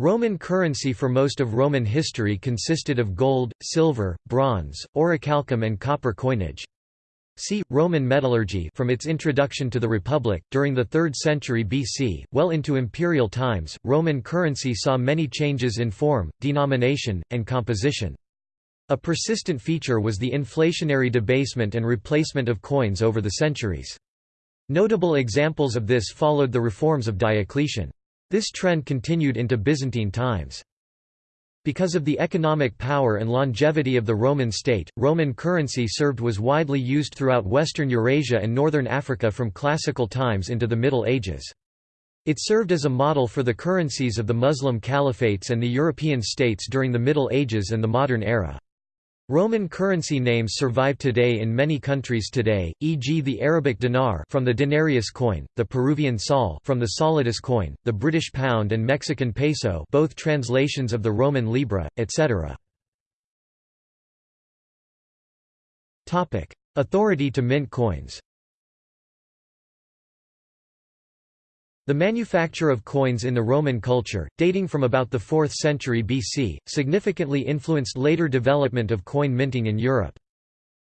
Roman currency for most of Roman history consisted of gold, silver, bronze, orichalcum and copper coinage. See, Roman metallurgy from its introduction to the Republic, during the 3rd century BC, well into imperial times, Roman currency saw many changes in form, denomination, and composition. A persistent feature was the inflationary debasement and replacement of coins over the centuries. Notable examples of this followed the reforms of Diocletian. This trend continued into Byzantine times. Because of the economic power and longevity of the Roman state, Roman currency served was widely used throughout western Eurasia and northern Africa from classical times into the Middle Ages. It served as a model for the currencies of the Muslim caliphates and the European states during the Middle Ages and the modern era. Roman currency names survive today in many countries today, e.g. the Arabic dinar from the denarius coin, the Peruvian sol from the solidus coin, the British pound and Mexican peso both translations of the Roman libra, etc. Authority to mint coins The manufacture of coins in the Roman culture, dating from about the 4th century BC, significantly influenced later development of coin minting in Europe.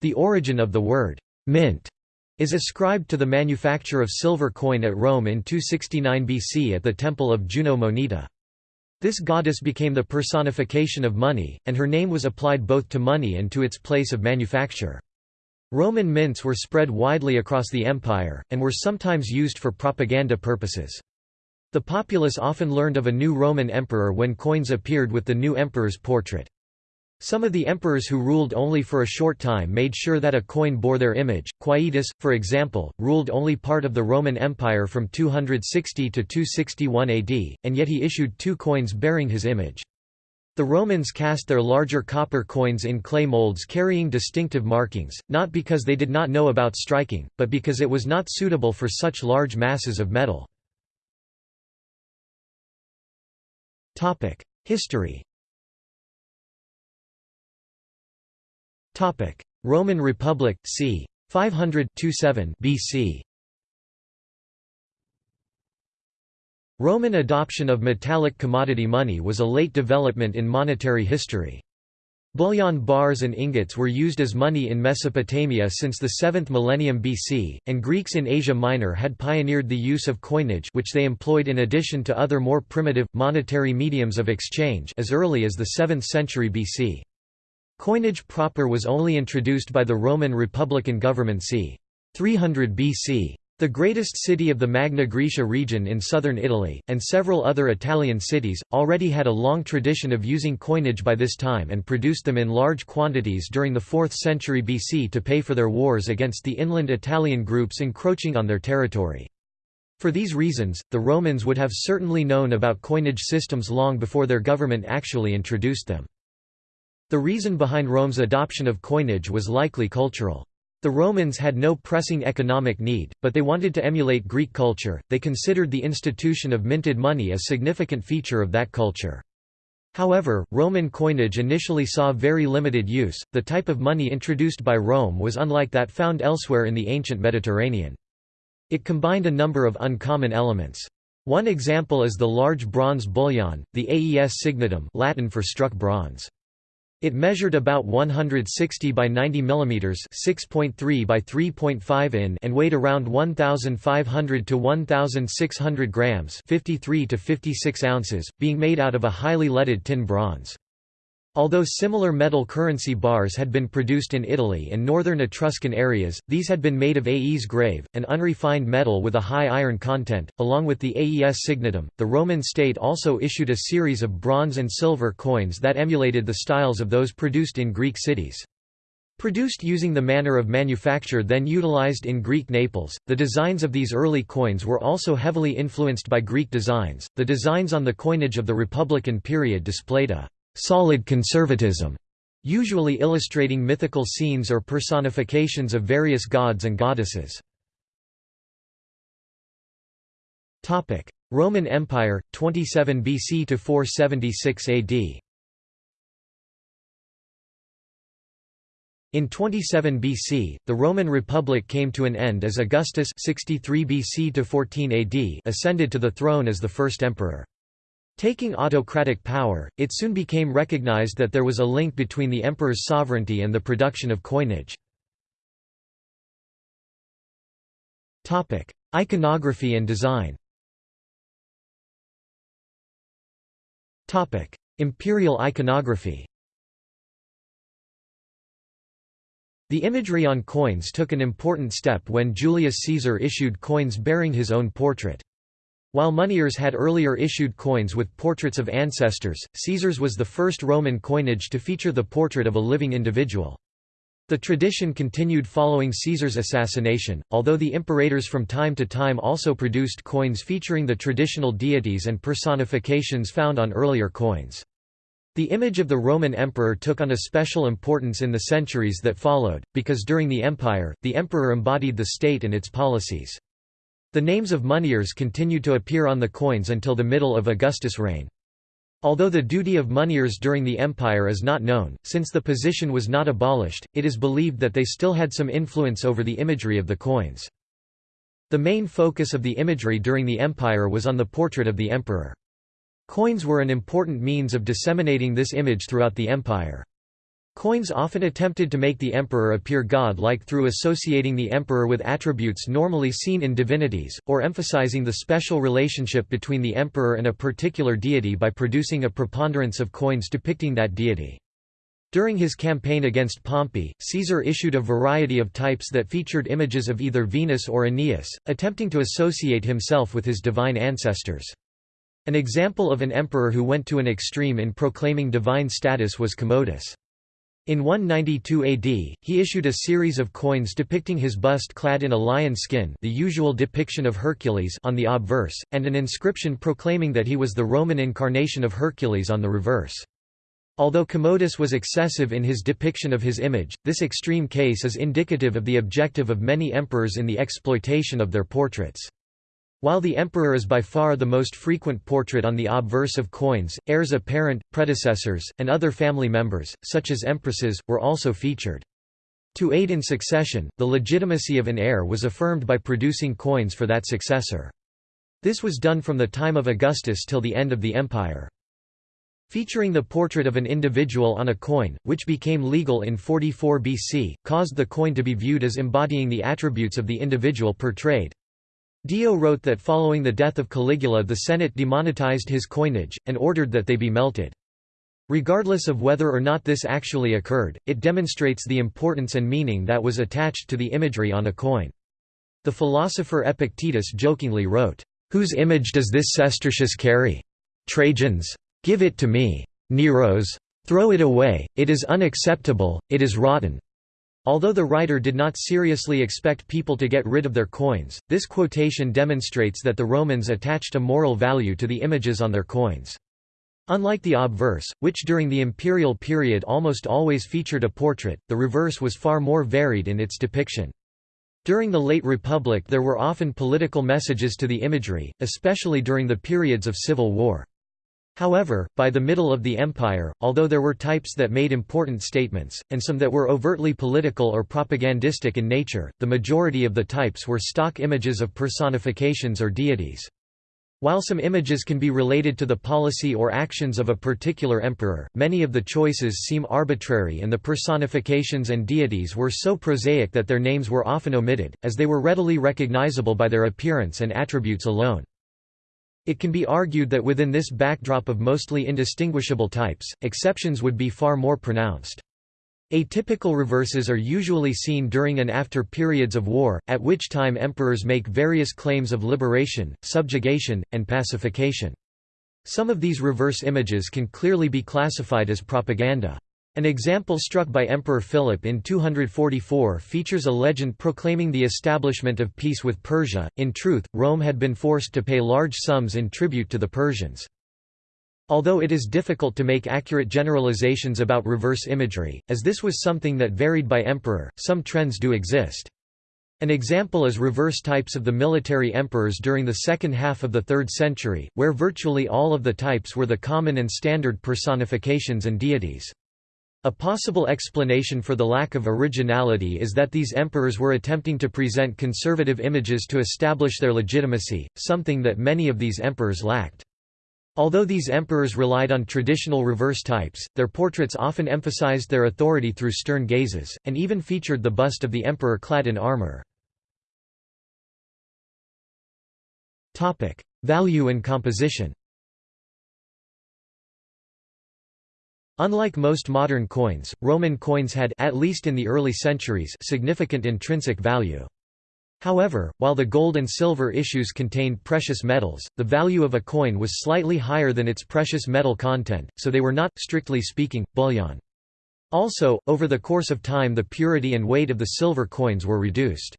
The origin of the word «mint» is ascribed to the manufacture of silver coin at Rome in 269 BC at the temple of Juno Moneta. This goddess became the personification of money, and her name was applied both to money and to its place of manufacture. Roman mints were spread widely across the empire, and were sometimes used for propaganda purposes. The populace often learned of a new Roman emperor when coins appeared with the new emperor's portrait. Some of the emperors who ruled only for a short time made sure that a coin bore their image. Quietus, for example, ruled only part of the Roman Empire from 260 to 261 AD, and yet he issued two coins bearing his image. The Romans cast their larger copper coins in clay molds carrying distinctive markings, not because they did not know about striking, but because it was not suitable for such large masses of metal. History Roman Republic, c. 500 BC Roman adoption of metallic commodity money was a late development in monetary history. Bullion bars and ingots were used as money in Mesopotamia since the 7th millennium BC, and Greeks in Asia Minor had pioneered the use of coinage which they employed in addition to other more primitive, monetary mediums of exchange as early as the 7th century BC. Coinage proper was only introduced by the Roman Republican government c. 300 BC. The greatest city of the Magna Graecia region in southern Italy, and several other Italian cities, already had a long tradition of using coinage by this time and produced them in large quantities during the 4th century BC to pay for their wars against the inland Italian groups encroaching on their territory. For these reasons, the Romans would have certainly known about coinage systems long before their government actually introduced them. The reason behind Rome's adoption of coinage was likely cultural. The Romans had no pressing economic need, but they wanted to emulate Greek culture, they considered the institution of minted money a significant feature of that culture. However, Roman coinage initially saw very limited use, the type of money introduced by Rome was unlike that found elsewhere in the ancient Mediterranean. It combined a number of uncommon elements. One example is the large bronze bullion, the aes signatum Latin for struck bronze. It measured about 160 by 90 mm 6.3 by 3.5 in and weighed around 1,500 to 1,600 grams 53 to 56 ounces, being made out of a highly leaded tin bronze. Although similar metal currency bars had been produced in Italy and northern Etruscan areas, these had been made of AES grave, an unrefined metal with a high iron content. Along with the AES signatum, the Roman state also issued a series of bronze and silver coins that emulated the styles of those produced in Greek cities. Produced using the manner of manufacture then utilized in Greek Naples, the designs of these early coins were also heavily influenced by Greek designs. The designs on the coinage of the Republican period displayed a solid conservatism, usually illustrating mythical scenes or personifications of various gods and goddesses. Roman Empire, 27 BC to 476 AD In 27 BC, the Roman Republic came to an end as Augustus 63 BC to 14 AD ascended to the throne as the first emperor. Taking autocratic power, it soon became recognized that there was a link between the emperor's sovereignty and the production of coinage. Iconography and design Imperial iconography The imagery on coins took an important step when Julius Caesar issued coins bearing his own portrait. While moneyers had earlier issued coins with portraits of ancestors, Caesar's was the first Roman coinage to feature the portrait of a living individual. The tradition continued following Caesar's assassination, although the imperators from time to time also produced coins featuring the traditional deities and personifications found on earlier coins. The image of the Roman emperor took on a special importance in the centuries that followed, because during the empire, the emperor embodied the state and its policies. The names of moneyers continued to appear on the coins until the middle of Augustus' reign. Although the duty of moneyers during the empire is not known, since the position was not abolished, it is believed that they still had some influence over the imagery of the coins. The main focus of the imagery during the empire was on the portrait of the emperor. Coins were an important means of disseminating this image throughout the empire. Coins often attempted to make the emperor appear god-like through associating the emperor with attributes normally seen in divinities, or emphasizing the special relationship between the emperor and a particular deity by producing a preponderance of coins depicting that deity. During his campaign against Pompey, Caesar issued a variety of types that featured images of either Venus or Aeneas, attempting to associate himself with his divine ancestors. An example of an emperor who went to an extreme in proclaiming divine status was Commodus. In 192 AD, he issued a series of coins depicting his bust clad in a lion skin the usual depiction of Hercules on the obverse, and an inscription proclaiming that he was the Roman incarnation of Hercules on the reverse. Although Commodus was excessive in his depiction of his image, this extreme case is indicative of the objective of many emperors in the exploitation of their portraits. While the emperor is by far the most frequent portrait on the obverse of coins, heirs apparent, predecessors, and other family members, such as empresses, were also featured. To aid in succession, the legitimacy of an heir was affirmed by producing coins for that successor. This was done from the time of Augustus till the end of the empire. Featuring the portrait of an individual on a coin, which became legal in 44 BC, caused the coin to be viewed as embodying the attributes of the individual portrayed. Dio wrote that following the death of Caligula the Senate demonetized his coinage, and ordered that they be melted. Regardless of whether or not this actually occurred, it demonstrates the importance and meaning that was attached to the imagery on a coin. The philosopher Epictetus jokingly wrote, "'Whose image does this sestertius carry? Trajan's? Give it to me. Nero's? Throw it away, it is unacceptable, it is rotten. Although the writer did not seriously expect people to get rid of their coins, this quotation demonstrates that the Romans attached a moral value to the images on their coins. Unlike the obverse, which during the imperial period almost always featured a portrait, the reverse was far more varied in its depiction. During the late Republic there were often political messages to the imagery, especially during the periods of civil war. However, by the middle of the empire, although there were types that made important statements, and some that were overtly political or propagandistic in nature, the majority of the types were stock images of personifications or deities. While some images can be related to the policy or actions of a particular emperor, many of the choices seem arbitrary and the personifications and deities were so prosaic that their names were often omitted, as they were readily recognizable by their appearance and attributes alone. It can be argued that within this backdrop of mostly indistinguishable types, exceptions would be far more pronounced. Atypical reverses are usually seen during and after periods of war, at which time emperors make various claims of liberation, subjugation, and pacification. Some of these reverse images can clearly be classified as propaganda. An example struck by Emperor Philip in 244 features a legend proclaiming the establishment of peace with Persia. In truth, Rome had been forced to pay large sums in tribute to the Persians. Although it is difficult to make accurate generalizations about reverse imagery, as this was something that varied by emperor, some trends do exist. An example is reverse types of the military emperors during the second half of the 3rd century, where virtually all of the types were the common and standard personifications and deities. A possible explanation for the lack of originality is that these emperors were attempting to present conservative images to establish their legitimacy, something that many of these emperors lacked. Although these emperors relied on traditional reverse types, their portraits often emphasized their authority through stern gazes, and even featured the bust of the emperor clad in armor. Value and composition Unlike most modern coins, Roman coins had at least in the early centuries significant intrinsic value. However, while the gold and silver issues contained precious metals, the value of a coin was slightly higher than its precious metal content, so they were not, strictly speaking, bullion. Also, over the course of time the purity and weight of the silver coins were reduced.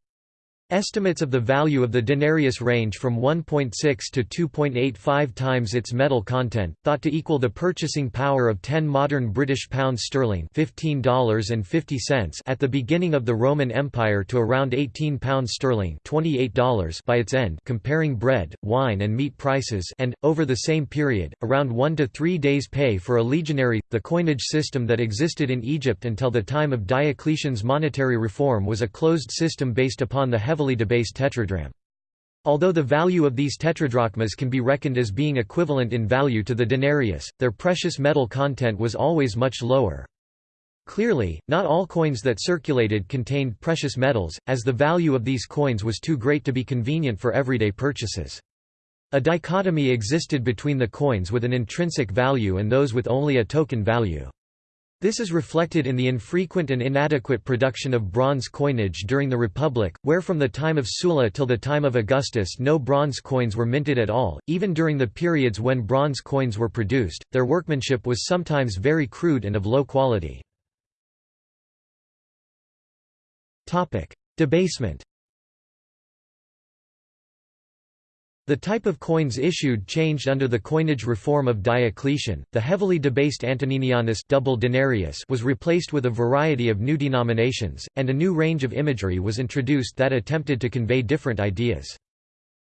Estimates of the value of the denarius range from 1.6 to 2.85 times its metal content, thought to equal the purchasing power of 10 modern British pounds sterling $15.50 at the beginning of the Roman Empire to around 18 pounds sterling $28 by its end comparing bread, wine and meat prices and, over the same period, around one to three days' pay for a legionary. The coinage system that existed in Egypt until the time of Diocletian's monetary reform was a closed system based upon the heavily heavily debased tetradrachm. Although the value of these tetradrachmas can be reckoned as being equivalent in value to the denarius, their precious metal content was always much lower. Clearly, not all coins that circulated contained precious metals, as the value of these coins was too great to be convenient for everyday purchases. A dichotomy existed between the coins with an intrinsic value and those with only a token value. This is reflected in the infrequent and inadequate production of bronze coinage during the Republic, where from the time of Sulla till the time of Augustus no bronze coins were minted at all. Even during the periods when bronze coins were produced, their workmanship was sometimes very crude and of low quality. Debasement The type of coins issued changed under the coinage reform of Diocletian. The heavily debased Antoninianus double denarius was replaced with a variety of new denominations, and a new range of imagery was introduced that attempted to convey different ideas.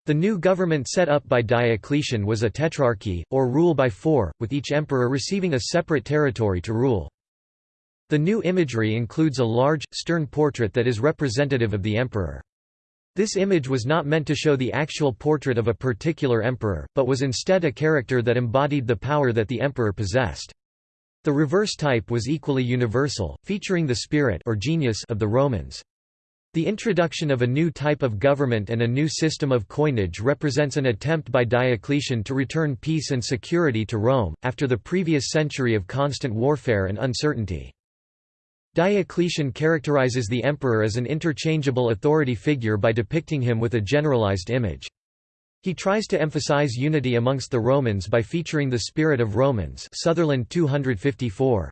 The new government set up by Diocletian was a tetrarchy, or rule by four, with each emperor receiving a separate territory to rule. The new imagery includes a large, stern portrait that is representative of the emperor. This image was not meant to show the actual portrait of a particular emperor, but was instead a character that embodied the power that the emperor possessed. The reverse type was equally universal, featuring the spirit or genius of the Romans. The introduction of a new type of government and a new system of coinage represents an attempt by Diocletian to return peace and security to Rome, after the previous century of constant warfare and uncertainty. Diocletian characterizes the emperor as an interchangeable authority figure by depicting him with a generalized image. He tries to emphasize unity amongst the Romans by featuring the spirit of Romans Sutherland 254.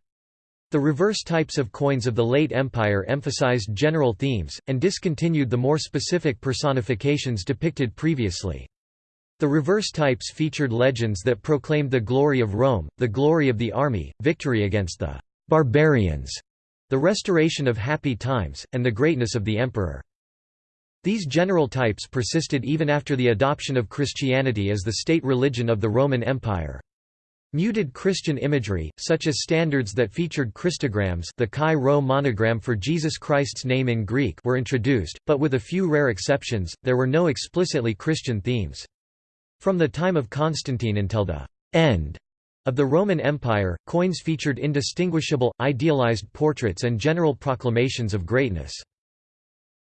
The reverse types of coins of the late Empire emphasized general themes, and discontinued the more specific personifications depicted previously. The reverse types featured legends that proclaimed the glory of Rome, the glory of the army, victory against the barbarians, the restoration of happy times, and the greatness of the emperor. These general types persisted even after the adoption of Christianity as the state religion of the Roman Empire. Muted Christian imagery, such as standards that featured Christograms the Chi Rho monogram for Jesus Christ's name in Greek were introduced, but with a few rare exceptions, there were no explicitly Christian themes. From the time of Constantine until the end of the Roman Empire, coins featured indistinguishable, idealized portraits and general proclamations of greatness.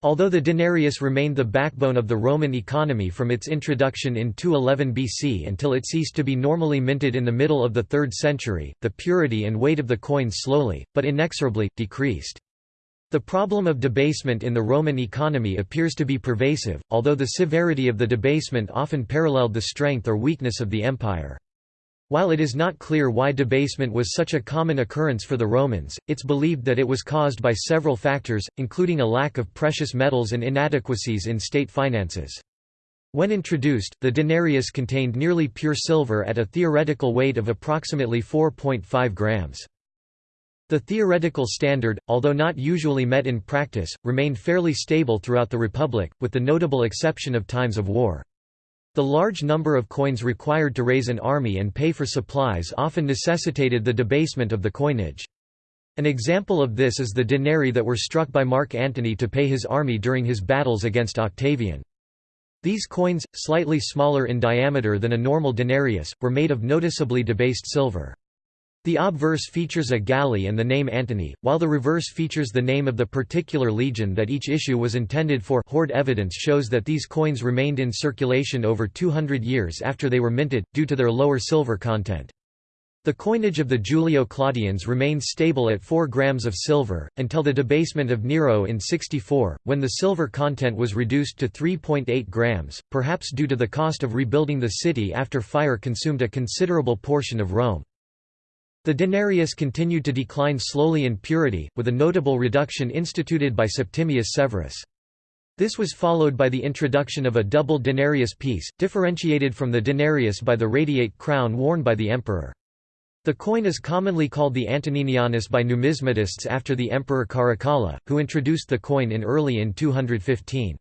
Although the denarius remained the backbone of the Roman economy from its introduction in 211 BC until it ceased to be normally minted in the middle of the 3rd century, the purity and weight of the coins slowly, but inexorably, decreased. The problem of debasement in the Roman economy appears to be pervasive, although the severity of the debasement often paralleled the strength or weakness of the empire. While it is not clear why debasement was such a common occurrence for the Romans, it's believed that it was caused by several factors, including a lack of precious metals and inadequacies in state finances. When introduced, the denarius contained nearly pure silver at a theoretical weight of approximately 4.5 grams. The theoretical standard, although not usually met in practice, remained fairly stable throughout the Republic, with the notable exception of times of war. The large number of coins required to raise an army and pay for supplies often necessitated the debasement of the coinage. An example of this is the denarii that were struck by Mark Antony to pay his army during his battles against Octavian. These coins, slightly smaller in diameter than a normal denarius, were made of noticeably debased silver. The obverse features a galley and the name Antony, while the reverse features the name of the particular legion that each issue was intended for hoard evidence shows that these coins remained in circulation over 200 years after they were minted, due to their lower silver content. The coinage of the Julio-Claudians remained stable at 4 grams of silver, until the debasement of Nero in 64, when the silver content was reduced to 3.8 grams, perhaps due to the cost of rebuilding the city after fire consumed a considerable portion of Rome. The denarius continued to decline slowly in purity, with a notable reduction instituted by Septimius Severus. This was followed by the introduction of a double denarius piece, differentiated from the denarius by the radiate crown worn by the emperor. The coin is commonly called the Antoninianus by numismatists after the emperor Caracalla, who introduced the coin in early in 215.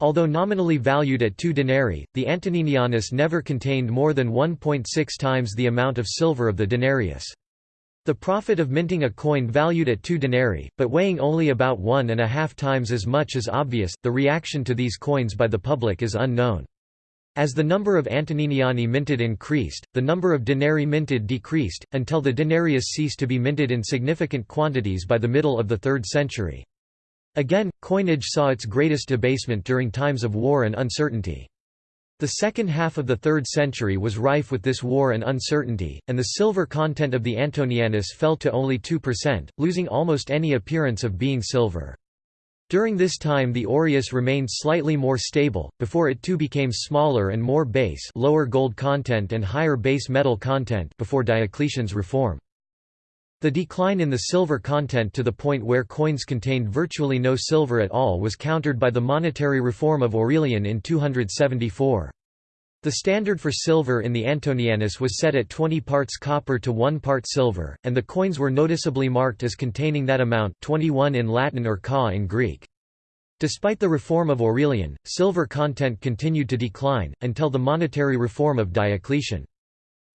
Although nominally valued at 2 denarii, the Antoninianus never contained more than 1.6 times the amount of silver of the denarius. The profit of minting a coin valued at 2 denarii, but weighing only about one and a half times as much is obvious, the reaction to these coins by the public is unknown. As the number of Antoniniani minted increased, the number of denarii minted decreased, until the denarius ceased to be minted in significant quantities by the middle of the 3rd century. Again, coinage saw its greatest debasement during times of war and uncertainty. The second half of the 3rd century was rife with this war and uncertainty, and the silver content of the Antoninianus fell to only 2%, losing almost any appearance of being silver. During this time the aureus remained slightly more stable, before it too became smaller and more base lower gold content and higher base metal content before Diocletian's reform. The decline in the silver content to the point where coins contained virtually no silver at all was countered by the monetary reform of Aurelian in 274. The standard for silver in the Antoninianus was set at 20 parts copper to 1 part silver, and the coins were noticeably marked as containing that amount 21 in Latin or ka in Greek. Despite the reform of Aurelian, silver content continued to decline, until the monetary reform of Diocletian.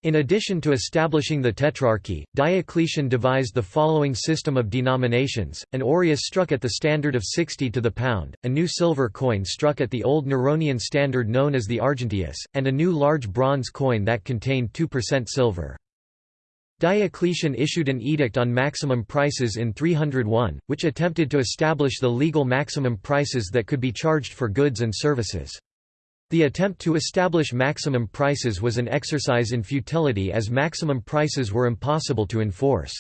In addition to establishing the Tetrarchy, Diocletian devised the following system of denominations, an aureus struck at the standard of 60 to the pound, a new silver coin struck at the old Neronian standard known as the argenteus, and a new large bronze coin that contained 2% silver. Diocletian issued an edict on maximum prices in 301, which attempted to establish the legal maximum prices that could be charged for goods and services. The attempt to establish maximum prices was an exercise in futility as maximum prices were impossible to enforce.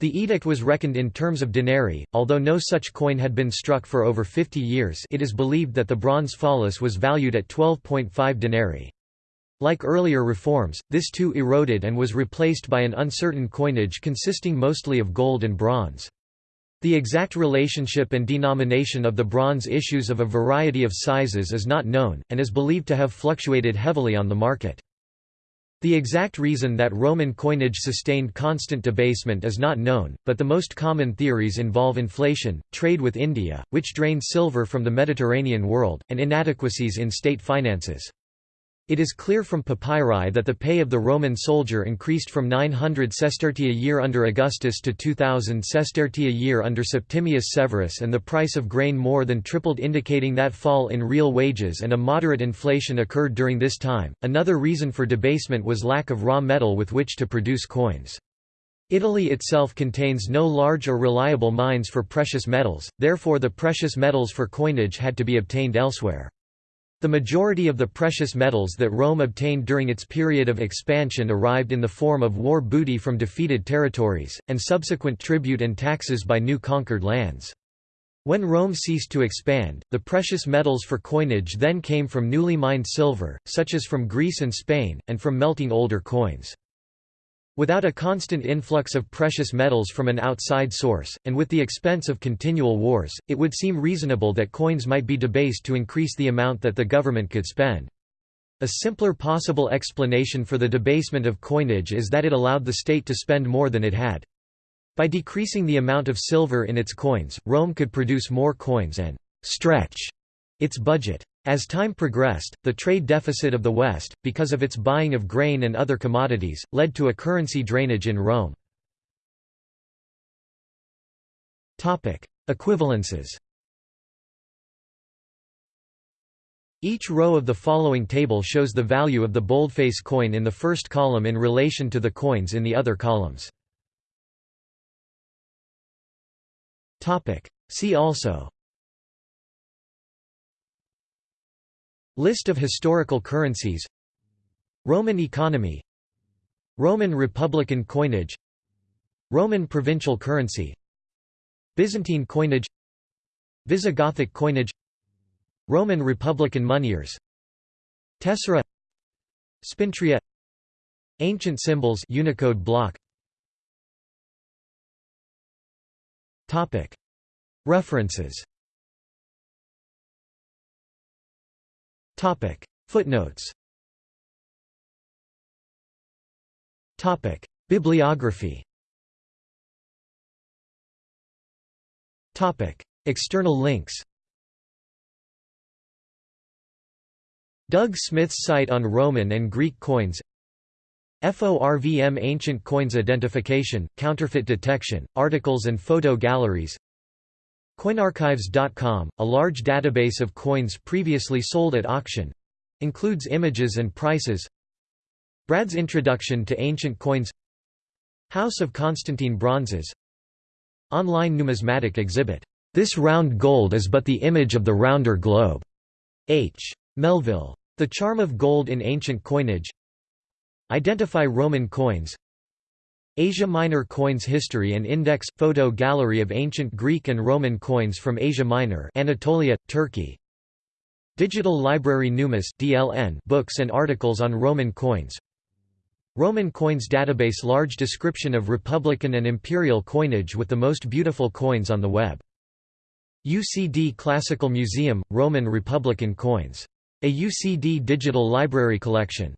The edict was reckoned in terms of denarii, although no such coin had been struck for over 50 years it is believed that the bronze follis was valued at 12.5 denarii. Like earlier reforms, this too eroded and was replaced by an uncertain coinage consisting mostly of gold and bronze. The exact relationship and denomination of the bronze issues of a variety of sizes is not known, and is believed to have fluctuated heavily on the market. The exact reason that Roman coinage sustained constant debasement is not known, but the most common theories involve inflation, trade with India, which drained silver from the Mediterranean world, and inadequacies in state finances. It is clear from papyri that the pay of the Roman soldier increased from 900 sestertii a year under Augustus to 2000 sestertii a year under Septimius Severus and the price of grain more than tripled indicating that fall in real wages and a moderate inflation occurred during this time. Another reason for debasement was lack of raw metal with which to produce coins. Italy itself contains no large or reliable mines for precious metals, therefore the precious metals for coinage had to be obtained elsewhere. The majority of the precious metals that Rome obtained during its period of expansion arrived in the form of war booty from defeated territories, and subsequent tribute and taxes by new conquered lands. When Rome ceased to expand, the precious metals for coinage then came from newly mined silver, such as from Greece and Spain, and from melting older coins. Without a constant influx of precious metals from an outside source, and with the expense of continual wars, it would seem reasonable that coins might be debased to increase the amount that the government could spend. A simpler possible explanation for the debasement of coinage is that it allowed the state to spend more than it had. By decreasing the amount of silver in its coins, Rome could produce more coins and «stretch» its budget. As time progressed, the trade deficit of the West, because of its buying of grain and other commodities, led to a currency drainage in Rome. Equivalences Each row of the following table shows the value of the boldface coin in the first column in relation to the coins in the other columns. See also List of historical currencies. Roman economy. Roman Republican coinage. Roman provincial currency. Byzantine coinage. Visigothic coinage. Roman Republican moneyers Tessera. Spintria. Ancient symbols Unicode block. References Topic. Footnotes. Topic. Bibliography. Topic. External links. Doug Smith's site on Roman and Greek coins. FORVM Ancient Coins Identification, Counterfeit Detection, Articles and Photo Galleries Coinarchives.com, a large database of coins previously sold at auction includes images and prices. Brad's Introduction to Ancient Coins. House of Constantine Bronzes. Online numismatic exhibit, "'This round gold is but the image of the rounder globe' H. Melville. The Charm of Gold in Ancient Coinage. Identify Roman coins Asia Minor coins history and index – photo gallery of ancient Greek and Roman coins from Asia Minor Anatolia, Turkey. Digital Library Numis DLN books and articles on Roman coins. Roman coins database Large description of Republican and Imperial coinage with the most beautiful coins on the web. UCD Classical Museum – Roman Republican coins. A UCD digital library collection